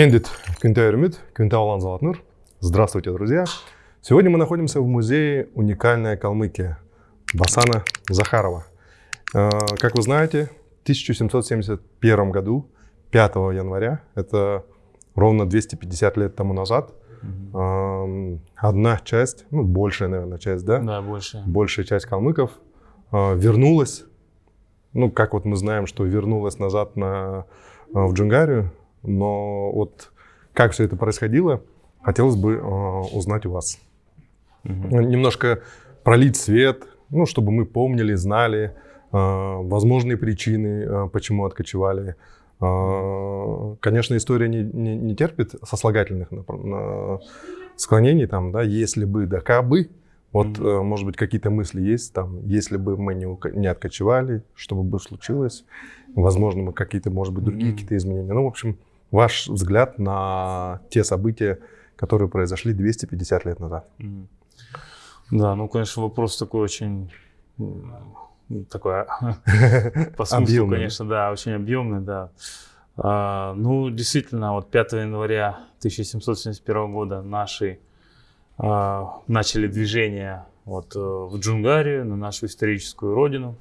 Мендит Кюнтеермит, Кюнтаулан Золотнур. Здравствуйте, друзья! Сегодня мы находимся в музее «Уникальная Калмыкия» Басана Захарова. Э, как вы знаете, в 1771 году, 5 января, это ровно 250 лет тому назад, угу. одна часть, ну, большая, наверное, часть, да? Да, большая. Большая часть калмыков э, вернулась, ну, как вот мы знаем, что вернулась назад на, в Джунгарию, но вот как все это происходило, хотелось бы узнать у вас. Угу. Немножко пролить свет, ну, чтобы мы помнили, знали э, возможные причины, э, почему откочевали. Э, конечно, история не, не, не терпит сослагательных на, на склонений, там, да, если бы, да кабы. Вот, mm-hmm. может быть, какие-то мысли есть, там, если бы мы не, не откочевали, что бы случилось, возможно, мы какие-то, может быть, другие mm-hmm. какие-то изменения. Ну, в общем, ваш взгляд на те события, которые произошли 250 лет назад. Да, ну, конечно, вопрос такой очень такой а, по смыслу, объемный. конечно, да, очень объемный, да. А, ну, действительно, вот 5 января 1771 года наши а, начали движение вот, э, в Джунгарию, на нашу историческую родину.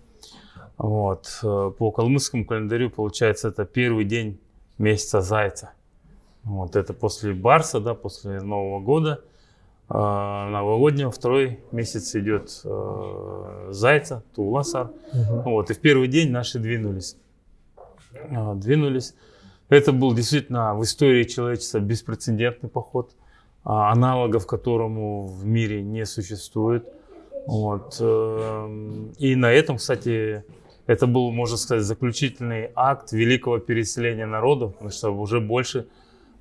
Вот. Э, по калмыцкому календарю, получается, это первый день месяца Зайца. Вот это после Барса, да, после Нового года. А, новогоднего, второй месяц идет э, Зайца, Туласар. Угу. Вот, и в первый день наши двинулись. Э, двинулись. Это был действительно в истории человечества беспрецедентный поход, э, аналогов которому в мире не существует. Вот. Э, и на этом, кстати, это был, можно сказать, заключительный акт великого переселения народов, потому что уже больше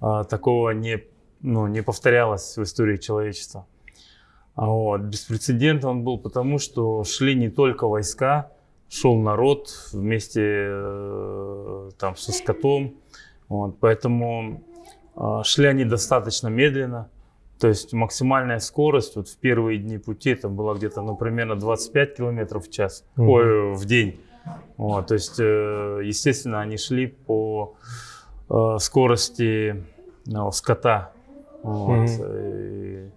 э, такого не ну, не повторялось в истории человечества. А вот. Беспрецедентно он был потому, что шли не только войска, шел народ вместе э, там, со скотом. Вот. Поэтому э, шли они достаточно медленно. То есть максимальная скорость вот в первые дни пути это была где-то ну, примерно 25 километров в час, угу. ой, в день. Вот, то есть, э, естественно, они шли по э, скорости ну, скота. Вот. Mm-hmm.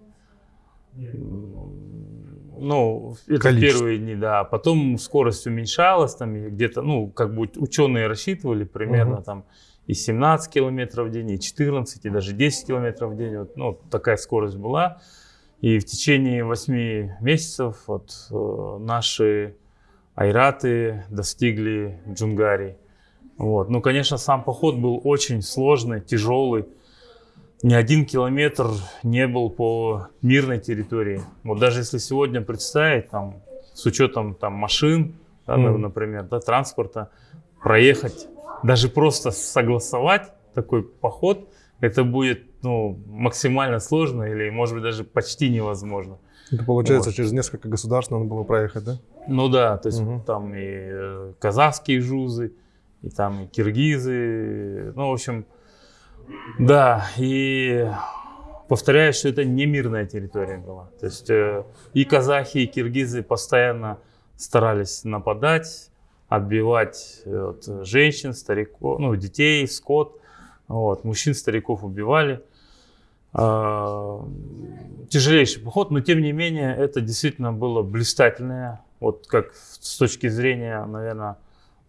ну, это Количество. первые дни, да. Потом скорость уменьшалась, там где-то, ну, как бы ученые рассчитывали примерно mm-hmm. там и 17 километров в день, и 14, и даже 10 километров в день. Вот, ну, такая скорость была. И в течение 8 месяцев вот, наши айраты достигли Джунгари. Вот. Ну, конечно, сам поход был очень сложный, тяжелый ни один километр не был по мирной территории. Вот даже если сегодня представить, там, с учетом там, машин, да, mm. например, да, транспорта, проехать, даже просто согласовать такой поход, это будет ну, максимально сложно или, может быть, даже почти невозможно. Это получается, вот. через несколько государств надо было проехать, да? Ну да, то есть угу. там и э, казахские жузы, и там и киргизы, ну, в общем, да, и повторяю, что это не мирная территория была. То есть э, и казахи, и киргизы постоянно старались нападать, отбивать э, вот, женщин, стариков, ну, детей, скот. Вот, мужчин, стариков убивали. Э, тяжелейший поход, но тем не менее это действительно было блистательное, вот как с точки зрения, наверное,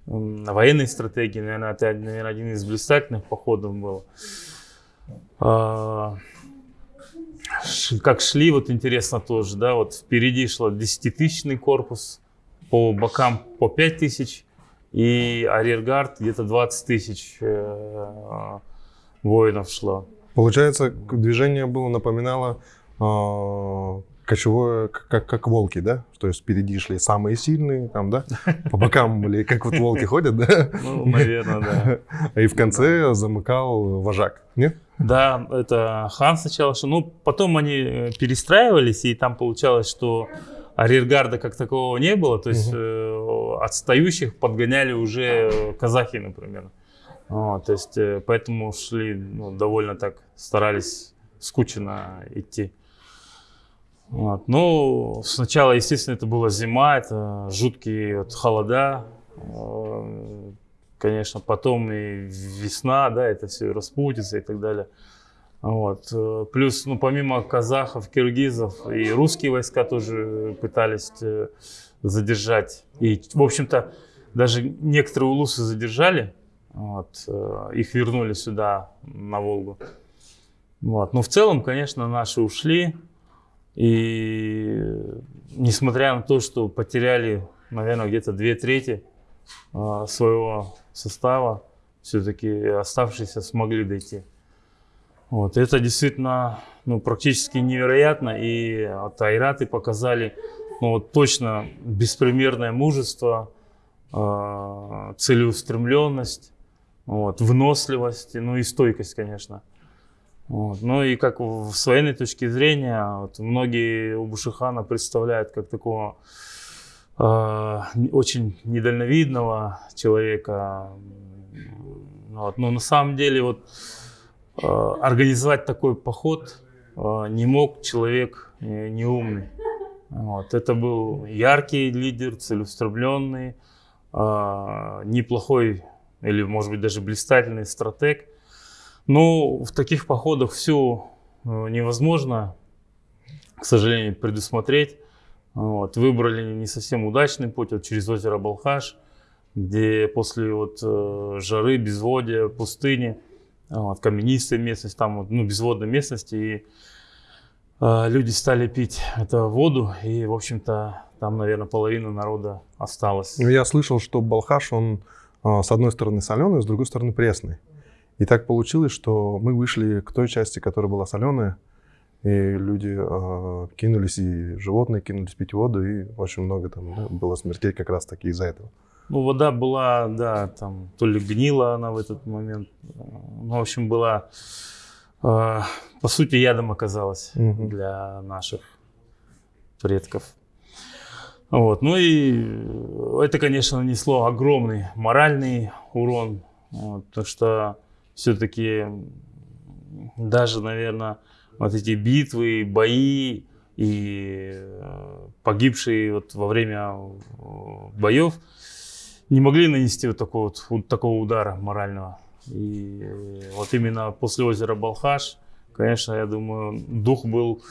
военной стратегии, наверное, это, наверное, один из блистательных походов был. А, как шли, вот интересно тоже, да, вот впереди шло 10-тысячный корпус, по бокам по 5 тысяч, и арьергард где-то 20 тысяч э, воинов шло. Получается, движение было напоминало э, кочевое, как, как волки, да? То есть впереди шли самые сильные, там, да? По бокам были, как вот волки ходят, да? Ну, наверное, да. И в конце замыкал вожак, нет? Да, это хан сначала шел. Ну, потом они э, перестраивались, и там получалось, что арьергарда как такового не было. То есть угу. отстающих подгоняли уже казахи, например. Вот, то есть э, поэтому шли ну, довольно так, старались скучно идти. Вот. Ну, сначала, естественно, это была зима, это жуткие вот, холода. конечно, потом и весна, да, это все распутится и так далее. Вот. Э, плюс, ну, помимо казахов, киргизов, и русские войска тоже пытались э, задержать. И, в общем-то, даже некоторые улусы задержали, вот, э, их вернули сюда, на Волгу. Вот. Но в целом, конечно, наши ушли. И несмотря на то, что потеряли, наверное, где-то две трети своего состава, все-таки оставшиеся смогли дойти. Вот, это действительно ну, практически невероятно. И Айраты показали ну, вот, точно беспримерное мужество, э, целеустремленность, вот, выносливость, ну и стойкость, конечно. Вот. Ну и как с военной точки зрения, вот, многие у Бушихана представляют как такого э, очень недальновидного человека. Вот. Но на самом деле вот Э, организовать такой поход э, не мог человек э, неумный. Вот. Это был яркий лидер, целеустремленный, неплохой или, может быть, даже блистательный стратег. Но в таких походах все невозможно, к сожалению, предусмотреть. Вот. Выбрали не совсем удачный путь вот через озеро Балхаш, где после вот, жары, безводья, пустыни – вот, каменистая местность, там вот, ну, безводная местность, и э, люди стали пить эту воду, и, в общем-то, там, наверное, половина народа осталась. Ну, я слышал, что Балхаш, он э, с одной стороны соленый, с другой стороны пресный. И так получилось, что мы вышли к той части, которая была соленая, и люди э, кинулись, и животные кинулись пить воду, и очень много там да, было смертей как раз таки из-за этого. Ну, вода была, да, там, то ли гнила она в этот момент. Ну, в общем, была, э, по сути, ядом оказалась угу. для наших предков. Вот. Ну и это, конечно, нанесло огромный моральный урон, вот, потому что все-таки даже, наверное, вот эти битвы, бои и э, погибшие вот во время боев, не могли нанести вот такого, вот, вот такого удара морального. И вот именно после озера Балхаш, конечно, я думаю, дух был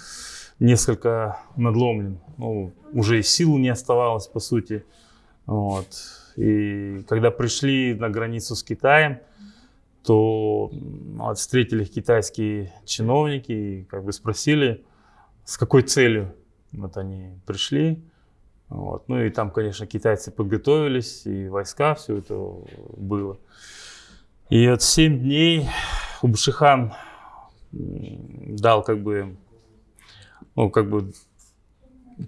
несколько надломлен. Ну, уже и сил не оставалось, по сути. Вот. И когда пришли на границу с Китаем, то вот, встретили их китайские чиновники и как бы спросили, с какой целью вот они пришли. Вот. Ну и там, конечно, китайцы подготовились, и войска, все это было. И вот 7 дней Убшихан дал как бы, ну как бы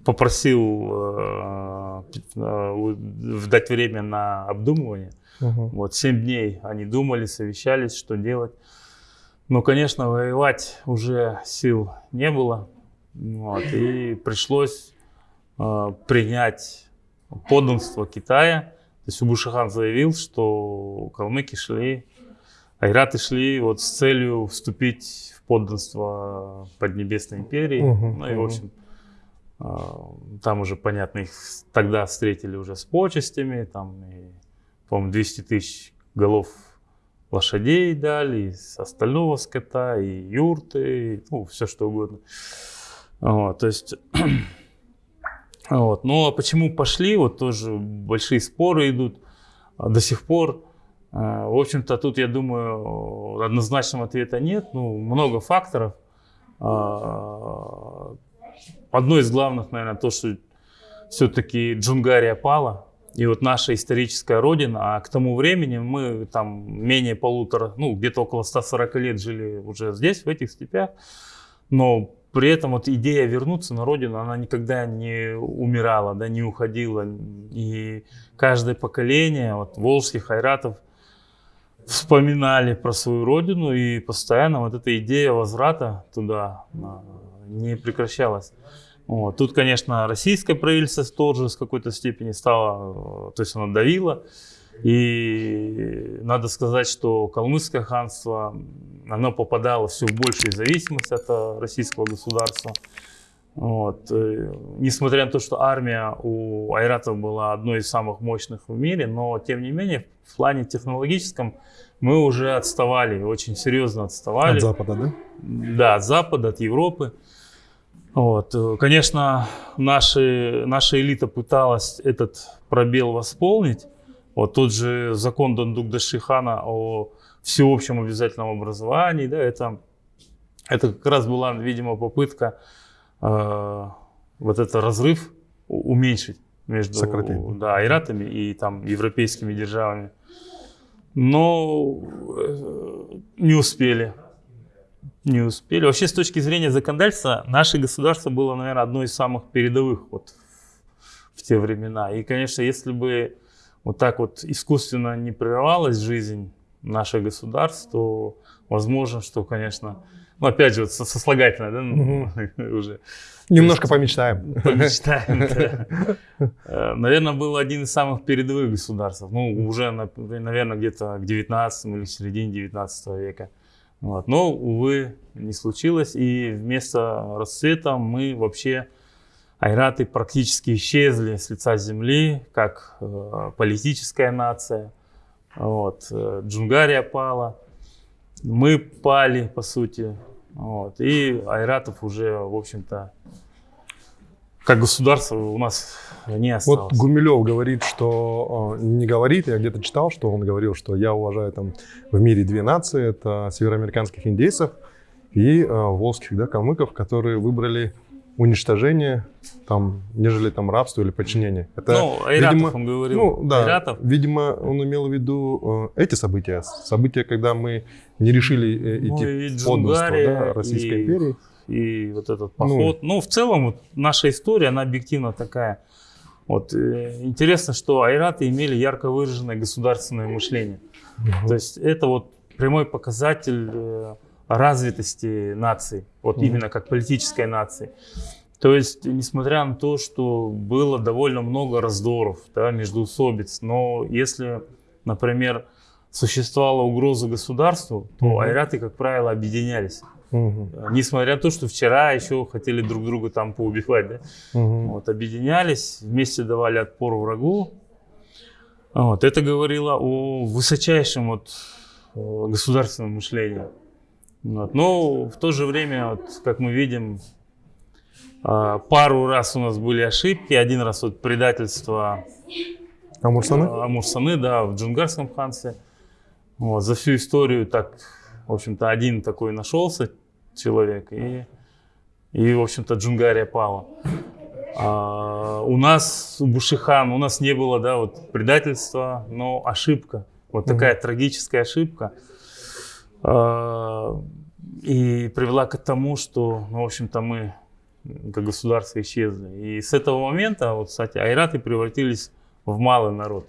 попросил э, э, дать время на обдумывание. Угу. Вот 7 дней они думали, совещались, что делать. Но, конечно, воевать уже сил не было. Вот, и пришлось Э, принять подданство Китая. То есть Убушихан заявил, что калмыки шли, айраты шли вот с целью вступить в подданство Поднебесной империи. Угу, ну и, в общем, там уже, понятно, их тогда встретили уже с почестями, там, по-моему, 200 тысяч голов лошадей дали, из остального скота, и юрты, и, ну, все что угодно. Вот, то есть Вот. Ну а почему пошли, вот тоже большие споры идут а, до сих пор. А, в общем-то, тут, я думаю, однозначного ответа нет. Ну, много факторов. Одно из главных, наверное, то, что все-таки Джунгария пала. И вот наша историческая родина, а к тому времени мы там менее полутора, ну где-то около 140 лет жили уже здесь, в этих степях. Но при этом вот идея вернуться на родину, она никогда не умирала, да, не уходила. И каждое поколение вот, волжских айратов вспоминали про свою родину, и постоянно вот эта идея возврата туда не прекращалась. Вот. Тут, конечно, российское правительство тоже с какой-то степени стало, то есть оно давило. И надо сказать, что калмыцкое ханство, оно попадало все в большую зависимость от э, российского государства. Вот. Э, несмотря на то, что армия у айратов была одной из самых мощных в мире, но тем не менее в плане технологическом мы уже отставали, очень серьезно отставали. От Запада, да? Да, от Запада, от Европы. Вот. Конечно, наши, наша элита пыталась этот пробел восполнить. Вот тот же закон Дандук-Дашихана о всеобщем обязательном образовании, да, это, это как раз была, видимо, попытка э, вот этот разрыв уменьшить между да, айратами и там европейскими державами. Но э, не успели. Не успели. Вообще, с точки зрения законодательства, наше государство было, наверное, одно из самых передовых вот в те времена. И, конечно, если бы вот так вот искусственно не прерывалась жизнь наших государств, то возможно, что, конечно, ну, опять же, вот сослагательно, да, угу. уже. Немножко помечтаем. Помечтаем, да. Э, наверное, был один из самых передовых государств. Ну, уже, наверное, где-то к 19 или середине 19 века. Вот. Но, увы, не случилось. И вместо расцвета мы вообще, айраты практически исчезли с лица земли, как э, политическая нация. Вот. Э, Джунгария пала мы пали, по сути. Вот. И Айратов уже, в общем-то, как государство у нас не осталось. Вот Гумилев говорит, что не говорит, я где-то читал, что он говорил, что я уважаю там в мире две нации, это североамериканских индейцев и э, волжских да, калмыков, которые выбрали уничтожение, там, нежели там рабство или подчинение. Это, ну, Айратов видимо, он говорил. Ну, да, Айратов. видимо, он имел в виду э, эти события, события, когда мы не решили э, ну, идти ну, под да, Российской и, империи. И вот этот ну. поход. Ну, ну в целом, вот, наша история, она объективно такая. Вот, э, интересно, что айраты имели ярко выраженное государственное мышление. Угу. То есть это вот прямой показатель э, развитости нации, вот mm именно как политической нации. То есть, несмотря на то, что было довольно много раздоров, да, междоусобиц, но если, например, существовала угроза государству, то mm айраты, как правило, объединялись. Mm Несмотря на то, что вчера еще хотели друг друга там поубивать, да? mm вот, объединялись, вместе давали отпор врагу. Вот, это говорило о высочайшем вот, э, государственном мышлении. Вот. Но в то же время, вот, как мы видим, а, пару раз у нас были ошибки. Один раз вот предательство Амурсаны, а, Амурсаны да, в Джунгарском ханстве. Вот, за всю историю так, в общем-то, один такой нашелся человек, и, и в общем-то, Джунгария пала. А, у нас, у Бушихан, у нас не было, да, вот предательства, но ошибка. Вот такая mm-hmm. трагическая ошибка. А, и привела к тому, что, ну, в общем-то, мы как государство исчезли. И с этого момента, вот, кстати, айраты превратились в малый народ.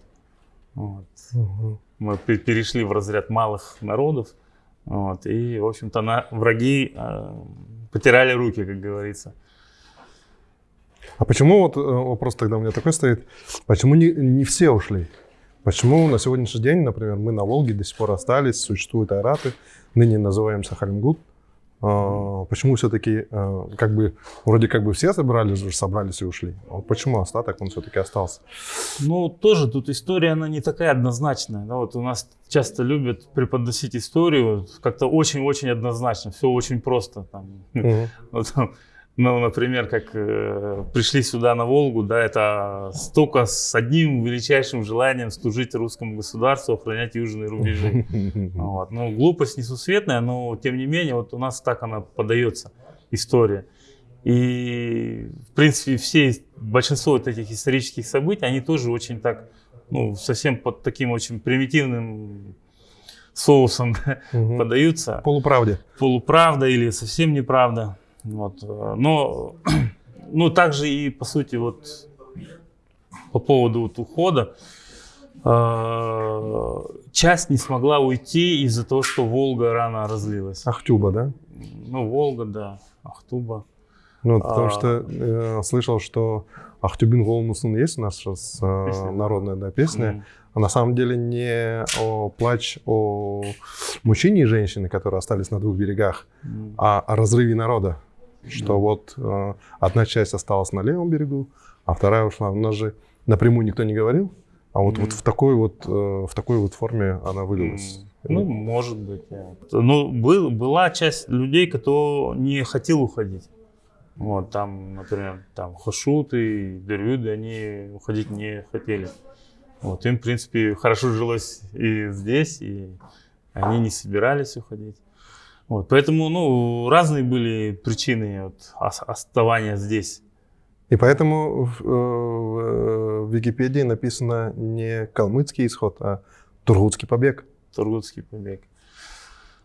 Вот. Угу. Мы перешли в разряд малых народов. Вот, и, в общем-то, на, враги э, потирали руки, как говорится. А почему, вот э, вопрос тогда у меня такой стоит, почему не, не все ушли? Почему на сегодняшний день, например, мы на Волге до сих пор остались, существуют айраты, ныне называемся Халимгут. А, почему все-таки, а, как бы, вроде как бы все собрались, собрались и ушли. А вот почему остаток, он все-таки остался? Ну, тоже тут история, она не такая однозначная. Да? Вот у нас часто любят преподносить историю как-то очень-очень однозначно, все очень просто. Там. Угу. Вот, там, ну, например, как э, пришли сюда на Волгу, да, это столько с одним величайшим желанием служить русскому государству, охранять южные рубежи. Вот. Ну, глупость несусветная, но тем не менее, вот у нас так она подается, история. И, в принципе, все, большинство вот этих исторических событий, они тоже очень так, ну, совсем под таким очень примитивным соусом угу. подаются. Полуправде. Полуправда или совсем неправда. Вот. Э, но, ну, также и, по сути, вот по поводу вот ухода, э, часть не смогла уйти из-за того, что Волга рано разлилась. Ахтюба, да? Ну, Волга, да, Ахтуба. Ну, потому а, что э, слышал, что Ахтюбин Голмусын есть у нас сейчас э, народная да, песня. Mm. А на самом деле не о плач о мужчине и женщине, которые остались на двух берегах, mm. а о разрыве народа. Что вот э, одна часть осталась на левом берегу, а вторая ушла. У нас же напрямую никто не говорил, а вот, mm. вот в такой вот э, в такой вот форме она вылилась. Mm. Ну, может быть. Да. Ну, был, была часть людей, кто не хотел уходить. Вот, там, например, там Хошуты, Дервюды, они уходить не хотели. Вот, им, в принципе, хорошо жилось и здесь, и они не собирались уходить. Вот, поэтому, ну, разные были причины вот, оставания здесь. И поэтому в, э, в, в Википедии написано не калмыцкий исход, а Тургутский побег. Тургутский побег.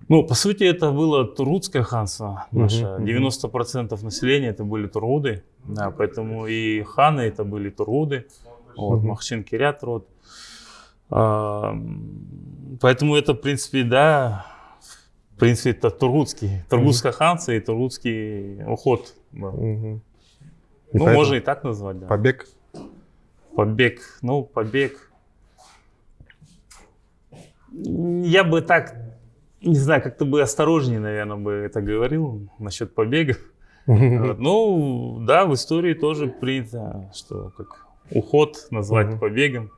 Ну, по сути, это было Тургутское ханство наше. Uh -huh, 90% населения это были Тургуды. Да, поэтому и ханы это были Тургуды. Вот, uh -huh. Махчин Кирят род. А, поэтому это, в принципе, да, принципе, это Тургутский. Тургутское uh -huh. ханство и Тургутский уход. Да. -huh. ну, можно и так назвать, да. Побег? Побег. Ну, побег. Я бы так не знаю, как-то бы осторожнее, наверное, бы это говорил насчет побегов. Ну, да, в истории тоже принято, что как уход назвать побегом.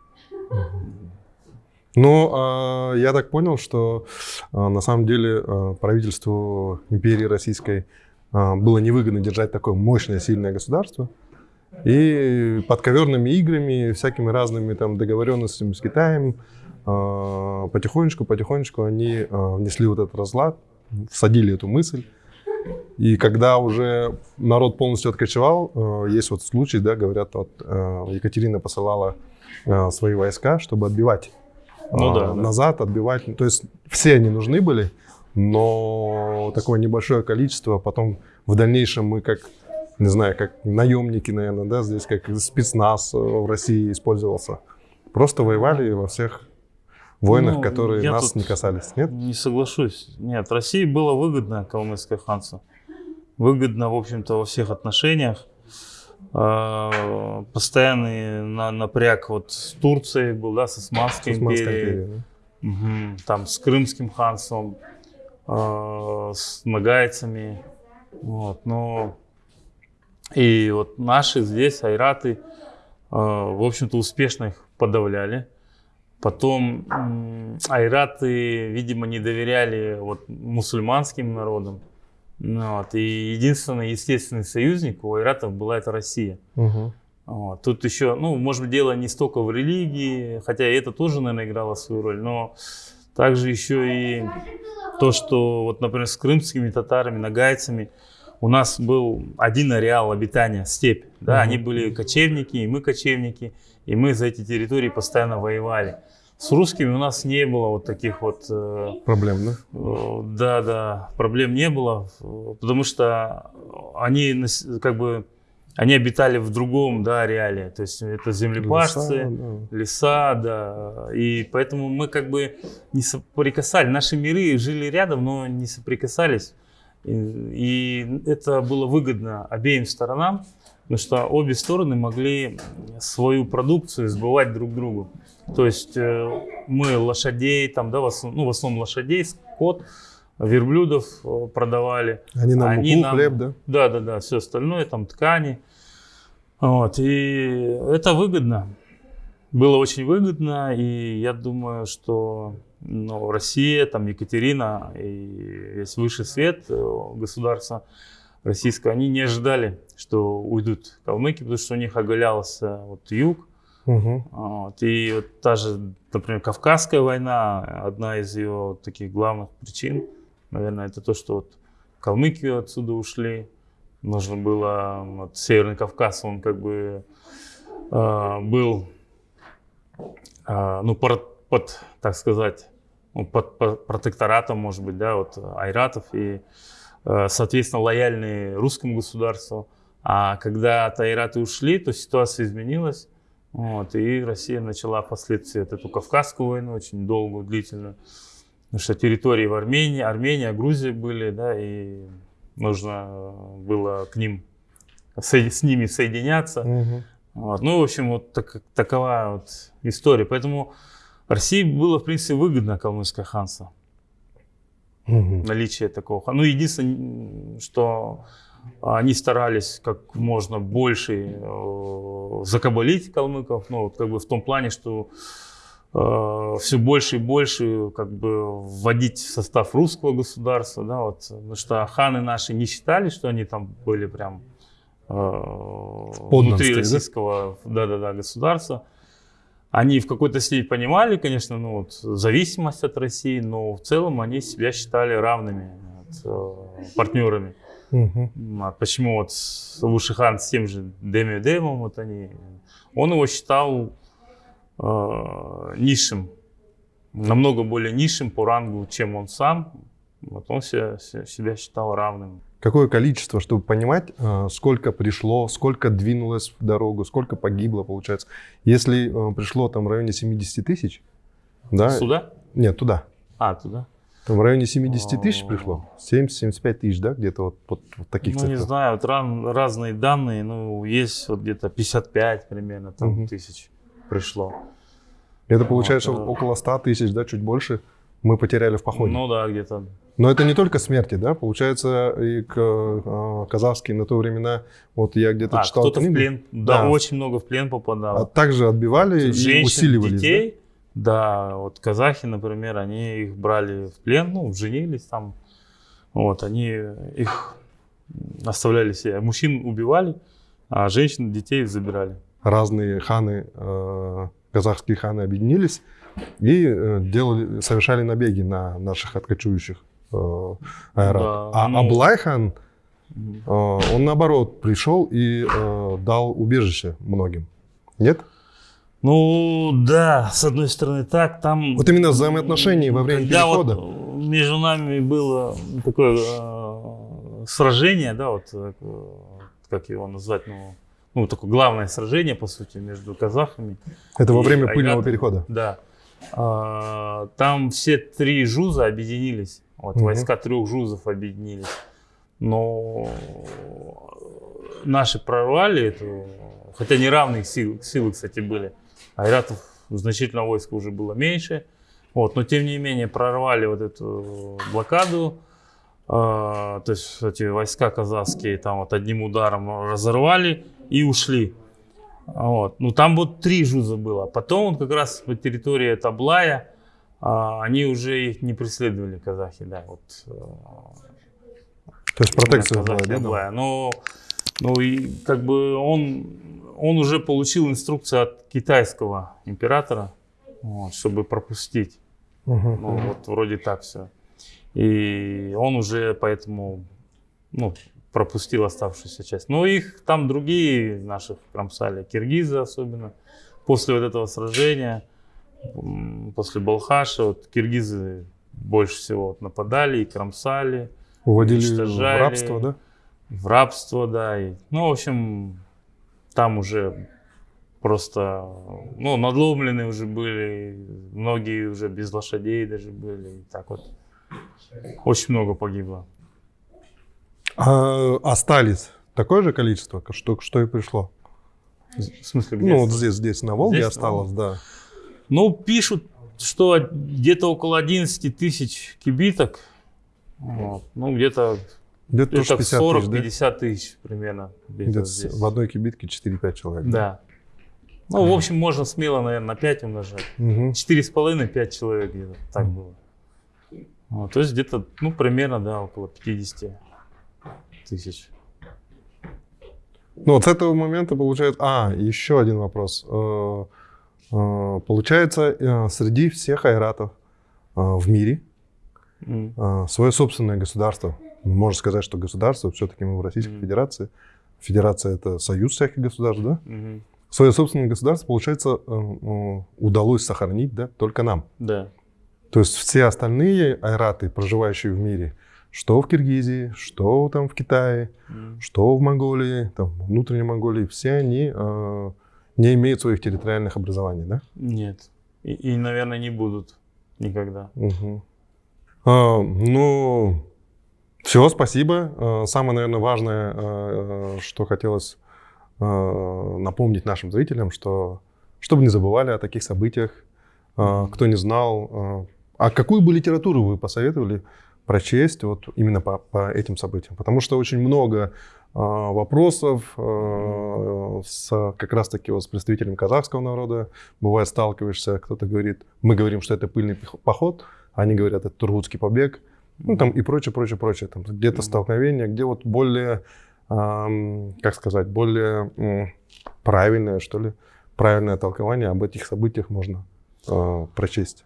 Ну, а, я так понял, что а, на самом деле а, правительству империи российской было невыгодно держать такое мощное, сильное государство. И подковерными играми, всякими разными там договоренностями с Китаем, потихонечку, потихонечку они внесли вот этот разлад, всадили эту мысль. И когда уже народ полностью откочевал, есть вот случай, да, говорят, вот Екатерина посылала свои войска, чтобы отбивать ну, да, назад, да. отбивать. То есть все они нужны были, но такое небольшое количество. Потом в дальнейшем мы как, не знаю, как наемники, наверное, да, здесь как спецназ в России использовался. Просто воевали во всех войнах, ну, которые нас не касались, нет? Не соглашусь. Нет, России было выгодно калмыцкое ханство. Выгодно, в общем-то, во всех отношениях. А, постоянный на, напряг вот с Турцией был, да, с Османской, с Османской империей. империей да? угу, там с Крымским ханством, э, с нагайцами. Вот, но и вот наши здесь, айраты, э, в общем-то, успешно их подавляли. Потом айраты, видимо, не доверяли вот, мусульманским народам. Вот. И единственный естественный союзник у айратов была это Россия. Угу. Вот. Тут еще, ну, может быть, дело не столько в религии, хотя это тоже, наверное, играло свою роль, но также еще и то, что, вот, например, с крымскими татарами, нагайцами, у нас был один ареал обитания, степь. Да? Угу. Они были кочевники, и мы кочевники, и мы за эти территории постоянно воевали. С русскими у нас не было вот таких вот... Э, проблем, да? Э, да, да, проблем не было, потому что они как бы... Они обитали в другом, да, реале. То есть это землепашцы, леса, да. леса, да. И поэтому мы как бы не соприкасались. Наши миры жили рядом, но не соприкасались. И, это было выгодно обеим сторонам, потому что обе стороны могли свою продукцию сбывать друг другу. То есть э, мы лошадей, там, да, в основном, ну, в основном лошадей, скот, верблюдов э, продавали. Они нам Они муку, нам, хлеб, да? Да, да, да, все остальное, там ткани. Вот, и это выгодно. Было очень выгодно, и я думаю, что ну, Россия, там Екатерина и весь высший свет э, государства российского, они не ожидали, что уйдут калмыки, потому что у них оголялся вот юг, Угу. Вот. И вот та же, например, Кавказская война, одна из ее таких главных причин, наверное, это то, что вот Калмыкию отсюда ушли. Нужно было, вот Северный Кавказ, он как бы э, был, ну, под, под, так сказать, ну, под, протекторатом, может быть, да, вот айратов и, э, соответственно, лояльные русскому государству. А когда тайраты ушли, то ситуация изменилась. Вот, и Россия начала впоследствии вот эту Кавказскую войну, очень долгую, длительную. Потому что территории в Армении, Армения, Грузия были, да, и нужно было к ним, с ними соединяться. Угу. Вот. Ну, в общем, вот так, такова вот история. Поэтому России было, в принципе, выгодно калмыцкое ханство. Угу. Наличие такого. Ну, единственное, что они старались как можно больше э, закабалить калмыков, ну, вот как бы в том плане, что э, все больше и больше как бы вводить в состав русского государства, да, вот, потому что ханы наши не считали, что они там были прям внутри российского да-да-да, государства. Они в какой-то степени понимали, конечно, ну, вот, зависимость от России, но в целом они себя считали равными вот, э, партнерами. Угу. А почему вот Лушихан с тем же Деми Демом, вот они, он его считал э, низшим, намного более низшим по рангу, чем он сам. Вот он себя, себя считал равным. Какое количество, чтобы понимать, э, сколько пришло, сколько двинулось в дорогу, сколько погибло, получается. Если э, пришло там в районе 70 тысяч, да? Сюда? Нет, туда. А, туда. Там в районе 70 тысяч пришло? 70-75 тысяч, да? Где-то вот, вот, вот таких Ну, цифрах. не знаю, вот ран, разные данные. Ну, есть вот где-то 55 примерно там, угу. тысяч пришло. Это получается вот, около 100 тысяч, да, чуть больше мы потеряли в походе. Ну да, где-то. Но это не только смерти, да? Получается, и к, э, казахские на то времена, вот я где-то а, читал кто-то в плен, да, да, очень много в плен попадал. А также отбивали Женщин, и усиливались, детей, да? Да, вот казахи, например, они их брали в плен, ну, женились там. Вот, они их оставляли себе. Мужчин убивали, а женщин, детей забирали. Разные ханы, э, казахские ханы объединились и э, делали, совершали набеги на наших откачующих э, аэратов. Да, а ну... Аблай хан, э, он наоборот пришел и э, дал убежище многим. Нет? Ну да, с одной стороны так, там... Вот именно взаимоотношения во время да, перехода. Вот между нами было такое э, сражение, да, вот э, как его назвать, ну, ну такое главное сражение, по сути, между казахами. Это во время пыльного перехода? Да. А, там все три жуза объединились, вот угу. войска трех жузов объединились, но наши прорвали эту, хотя неравные силы, силы, кстати, были. Айратов значительно войска уже было меньше. Вот, но тем не менее прорвали вот эту блокаду. Э, то есть эти войска казахские там вот одним ударом разорвали и ушли. Вот. Ну там вот три жуза было. Потом вот как раз по территории Таблая э, они уже их не преследовали, казахи. Да, вот, э, то есть протекция была, да? Но, ну и как бы он он уже получил инструкцию от китайского императора, вот, чтобы пропустить. Угу. Ну, вот вроде так все. И он уже поэтому ну, пропустил оставшуюся часть. Но их там другие наших кромсали, киргизы особенно. После вот этого сражения, после Балхаша, вот киргизы больше всего вот нападали и кромсали. Уводили в рабство, да? В рабство, да. И, ну, в общем, там уже просто, ну, надломлены уже были, многие уже без лошадей даже были, и так вот. Очень много погибло. А остались такое же количество, что, что и пришло? В смысле, где? Ну, вот здесь, здесь на Волге здесь, осталось, ну, да. Ну, пишут, что где-то около 11 тысяч кибиток. Вот. Ну, где-то где-то 40-50 тысяч примерно. Где-то в одной кибитке 4-5 человек. Да. Ну, в общем, можно смело, наверное, на 5 умножать. Угу. 4,5-5 человек где-то так было. Вот, то есть где-то, ну, примерно, да, около 50 тысяч. Ну, вот с этого момента получается... А, еще один вопрос. Э, э, получается, э, среди всех айратов в мире mm. свое собственное государство можно сказать, что государство, все-таки мы в Российской mm-hmm. Федерации. Федерация это союз всяких государств, да? Mm-hmm. Свое собственное государство, получается, э, э, удалось сохранить, да, только нам. Да. То есть все остальные айраты, проживающие в мире, что в Киргизии, что там в Китае, mm. что в Монголии, там, внутренней Монголии, все они э, не имеют своих территориальных образований, да? Нет. И, и наверное, не будут никогда. Угу. А, ну, все, спасибо. Э, самое, наверное, важное, э, что хотелось напомнить нашим зрителям, что чтобы не забывали о таких событиях, кто не знал. А какую бы литературу вы посоветовали прочесть вот именно по, по этим событиям. Потому что очень много вопросов э, с, как раз-таки вот с представителями казахского народа. Бывает, сталкиваешься, кто-то говорит, мы говорим, что это пыльный поход, они говорят, это тургутский побег, ну там и прочее, прочее, прочее. Там где-то столкновение, где вот более, э, как сказать, более э, правильное, что ли, правильное толкование об этих событиях можно э, прочесть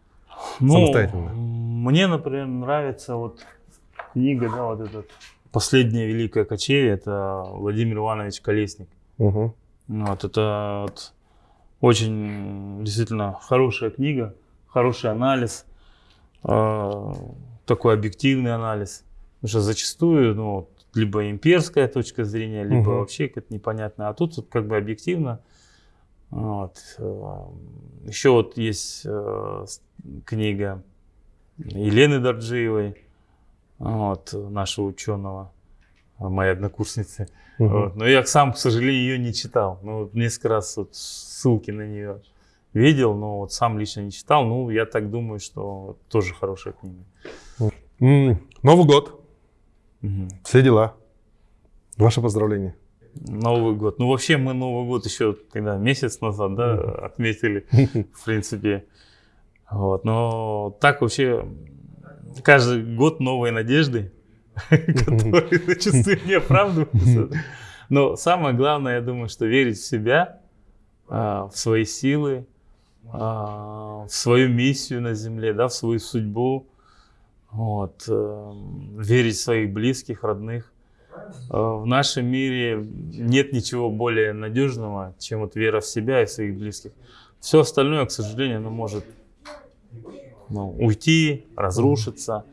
ну, самостоятельно. Мне, например, нравится вот книга, да, вот этот «Последняя великая кочевье», это Владимир Иванович Колесник. Угу. Вот, это вот очень действительно хорошая книга, хороший анализ, э, такой объективный анализ. Потому что зачастую, ну, либо имперская точка зрения, либо угу. вообще какая-то непонятная. А тут вот как бы объективно. Вот. Э, Еще вот есть э, книга Елены Дорджиевой, вот, нашего ученого, моей однокурсницы. Угу. Вот. Но я сам, к сожалению, ее не читал. Ну, вот несколько раз вот ссылки на нее видел, но вот сам лично не читал. Ну, я так думаю, что тоже хорошая книга. Новый год. Угу. Все дела. Ваше поздравление. Новый год. Ну, вообще мы Новый год еще когда месяц назад, да, отметили, в принципе. Вот. Но так вообще каждый год новые надежды, которые зачастую не оправдываются. Но самое главное, я думаю, что верить в себя, а, в свои силы, а, в свою миссию на земле, да, в свою судьбу, вот, э, верить в своих близких, родных. Э, в нашем мире нет ничего более надежного, чем вот вера в себя и в своих близких. Все остальное, к сожалению, оно может ну, уйти, разрушиться.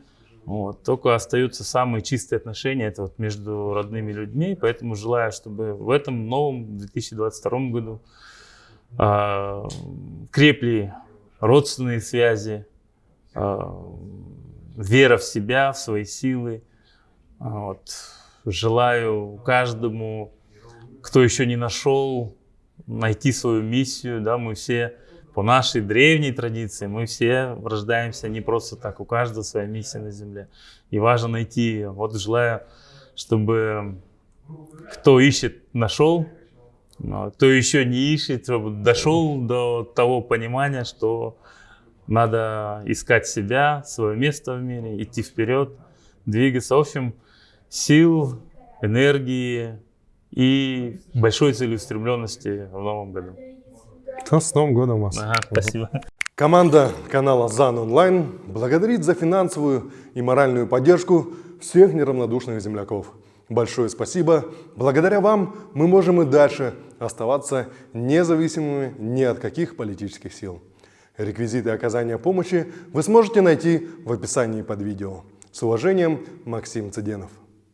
Вот. Только остаются самые чистые отношения, это вот между родными людьми. Поэтому желаю, чтобы в этом новом 2022 году э, крепли родственные связи, э, вера в себя, в свои силы. Вот. Желаю каждому, кто еще не нашел, найти свою миссию. Да, мы все по нашей древней традиции, мы все рождаемся не просто так, у каждого своя миссия на земле. И важно найти ее. Вот желаю, чтобы кто ищет, нашел, кто еще не ищет, чтобы дошел до того понимания, что надо искать себя, свое место в мире, идти вперед, двигаться. В общем, сил, энергии и большой целеустремленности в новом году. Да, с Новым годом вас. Ага, спасибо. Команда канала ЗАН Онлайн благодарит за финансовую и моральную поддержку всех неравнодушных земляков. Большое спасибо. Благодаря вам мы можем и дальше оставаться независимыми ни от каких политических сил. Реквизиты оказания помощи вы сможете найти в описании под видео. С уважением, Максим Цыденов.